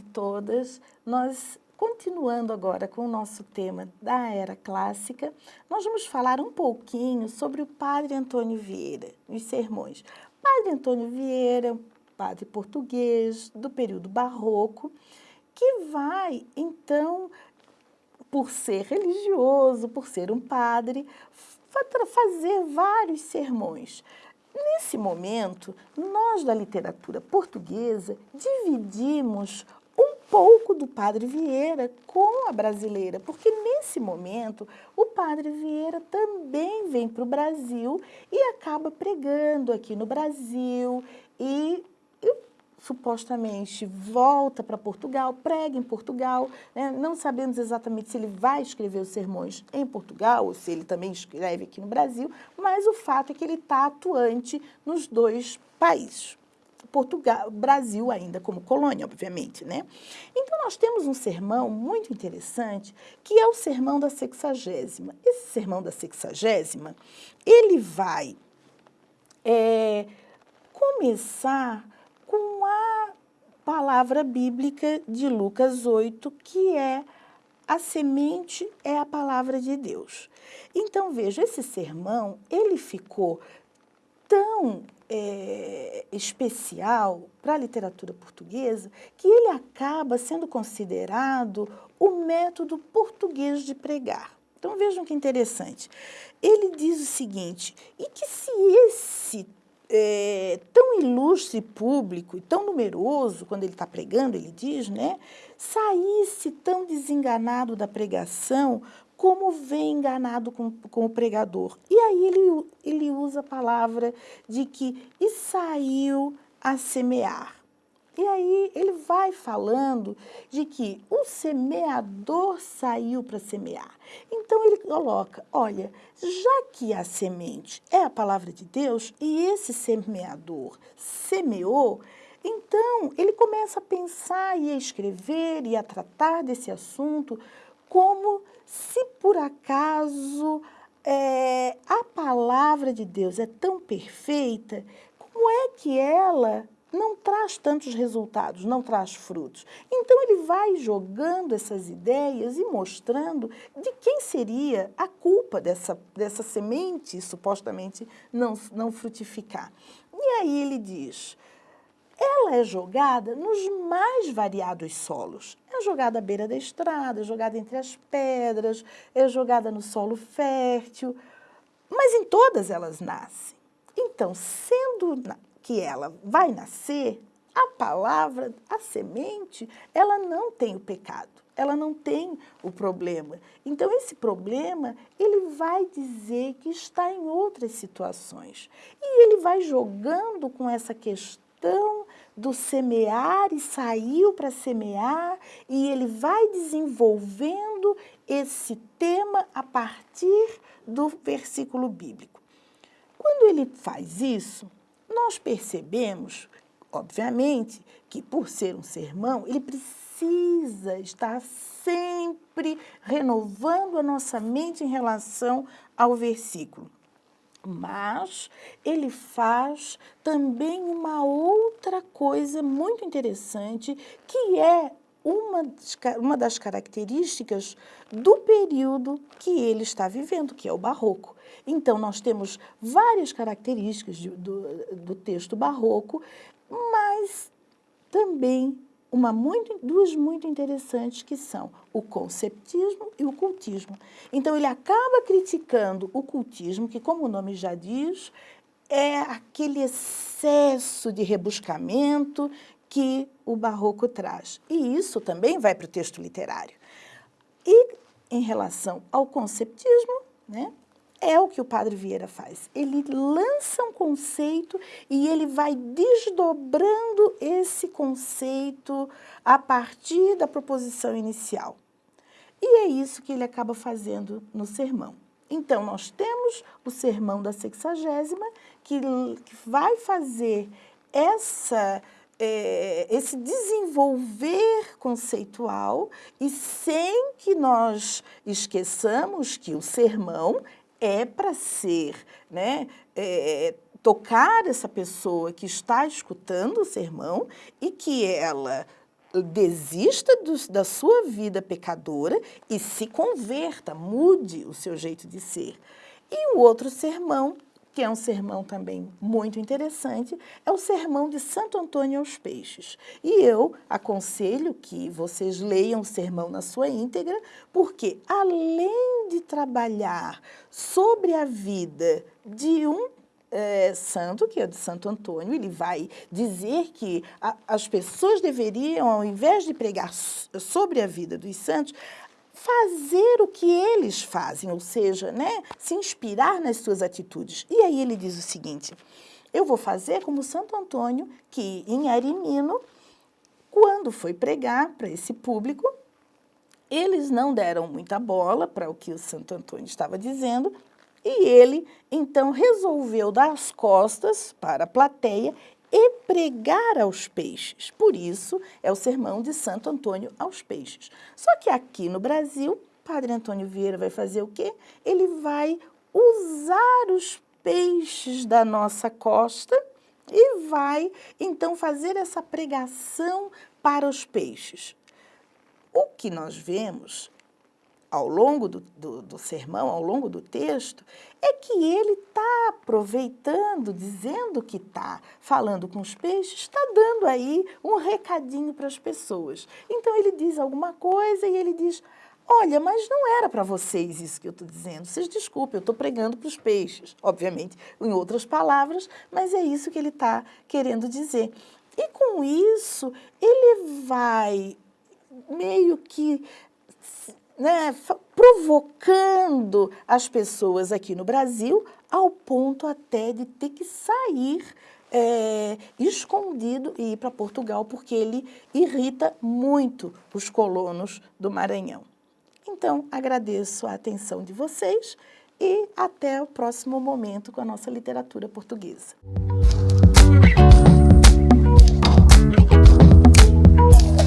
e todas. Nós, continuando agora com o nosso tema da era clássica, nós vamos falar um pouquinho sobre o padre Antônio Vieira, os sermões. Padre Antônio Vieira, padre português do período barroco, que vai, então, por ser religioso, por ser um padre, fazer vários sermões. Nesse momento, nós da literatura portuguesa dividimos pouco do Padre Vieira com a brasileira, porque nesse momento o Padre Vieira também vem para o Brasil e acaba pregando aqui no Brasil e supostamente volta para Portugal, prega em Portugal, né? não sabemos exatamente se ele vai escrever os sermões em Portugal ou se ele também escreve aqui no Brasil, mas o fato é que ele está atuante nos dois países. Portugal, Brasil ainda como colônia, obviamente, né? Então, nós temos um sermão muito interessante, que é o sermão da sexagésima. Esse sermão da sexagésima, ele vai é, começar com a palavra bíblica de Lucas 8, que é a semente é a palavra de Deus. Então, veja, esse sermão, ele ficou tão é, especial para a literatura portuguesa que ele acaba sendo considerado o método português de pregar. Então, vejam que interessante. Ele diz o seguinte, e que se esse é, tão ilustre público e tão numeroso, quando ele está pregando, ele diz, né, saísse tão desenganado da pregação como vem enganado com, com o pregador. E aí ele, ele usa a palavra de que e saiu a semear. E aí ele vai falando de que o semeador saiu para semear. Então ele coloca, olha, já que a semente é a palavra de Deus e esse semeador semeou, então ele começa a pensar e a escrever e a tratar desse assunto como se por acaso é, a palavra de Deus é tão perfeita, como é que ela não traz tantos resultados, não traz frutos. Então ele vai jogando essas ideias e mostrando de quem seria a culpa dessa, dessa semente supostamente não, não frutificar. E aí ele diz, ela é jogada nos mais variados solos. É jogada à beira da estrada, é jogada entre as pedras, é jogada no solo fértil, mas em todas elas nascem. Então, sendo que ela vai nascer, a palavra, a semente, ela não tem o pecado, ela não tem o problema. Então, esse problema, ele vai dizer que está em outras situações. E ele vai jogando com essa questão do semear e saiu para semear, e ele vai desenvolvendo esse tema a partir do versículo bíblico. Quando ele faz isso, nós percebemos, obviamente, que por ser um sermão, ele precisa estar sempre renovando a nossa mente em relação ao versículo. Mas ele faz também uma outra coisa muito interessante, que é uma, uma das características do período que ele está vivendo, que é o barroco. Então, nós temos várias características de, do, do texto barroco, mas também uma muito, duas muito interessantes que são o conceptismo e o cultismo. Então ele acaba criticando o cultismo, que como o nome já diz, é aquele excesso de rebuscamento que o barroco traz. E isso também vai para o texto literário. E em relação ao conceptismo, né, é o que o Padre Vieira faz. Ele lança um conceito e ele vai desdobrando esse conceito a partir da proposição inicial. E é isso que ele acaba fazendo no sermão. Então, nós temos o sermão da sexagésima, que, vai fazer essa, é, esse desenvolver conceitual e sem que nós esqueçamos que o sermão é para ser, né, é, tocar essa pessoa que está escutando o sermão e que ela desista do, da sua vida pecadora e se converta, mude o seu jeito de ser. E o outro sermão, que é um sermão também muito interessante, é o sermão de Santo Antônio aos Peixes. E eu aconselho que vocês leiam o sermão na sua íntegra, porque além de trabalhar sobre a vida de um é, santo, que é de Santo Antônio, ele vai dizer que a, as pessoas deveriam, ao invés de pregar sobre a vida dos santos, fazer o que eles fazem, ou seja, né, se inspirar nas suas atitudes. E aí ele diz o seguinte, eu vou fazer como Santo Antônio, que em Arimino, quando foi pregar para esse público, eles não deram muita bola para o que o Santo Antônio estava dizendo, e ele, então, resolveu dar as costas para a plateia e pregar aos peixes. Por isso, é o sermão de Santo Antônio aos peixes. Só que aqui no Brasil, Padre Antônio Vieira vai fazer o quê? Ele vai usar os peixes da nossa costa e vai, então, fazer essa pregação para os peixes. O que nós vemos ao longo do, do, do, sermão, ao longo do texto, é que ele está aproveitando, dizendo que está falando com os peixes, está dando aí um recadinho para as pessoas. Então ele diz alguma coisa e ele diz, olha, mas não era para vocês isso que eu estou dizendo, vocês desculpem, eu estou pregando para os peixes, obviamente, em outras palavras, mas é isso que ele está querendo dizer. E com isso, ele vai meio que né, provocando as pessoas aqui no Brasil ao ponto até de ter que sair é, escondido e ir para Portugal, porque ele irrita muito os colonos do Maranhão. Então, agradeço a atenção de vocês e até o próximo momento com a nossa literatura portuguesa.